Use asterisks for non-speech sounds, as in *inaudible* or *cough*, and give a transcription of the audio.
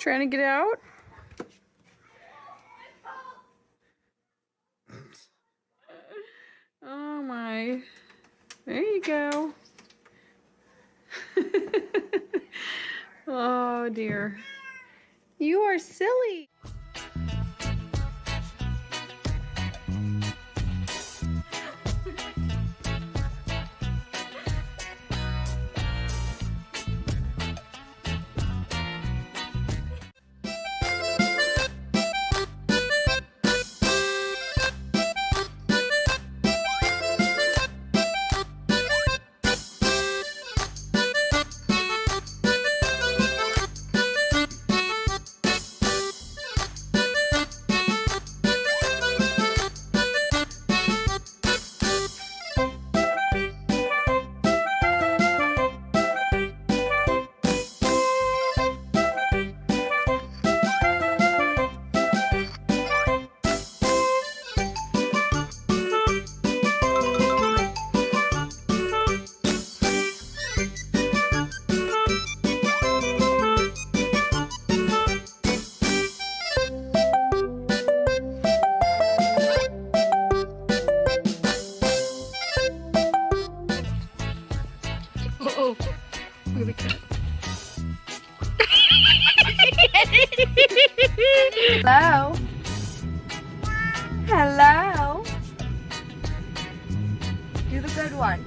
Trying to get out? Oh my. There you go. *laughs* oh dear. You are silly. Oh, look at the cat. Hello? *laughs* Hello? Do the good one.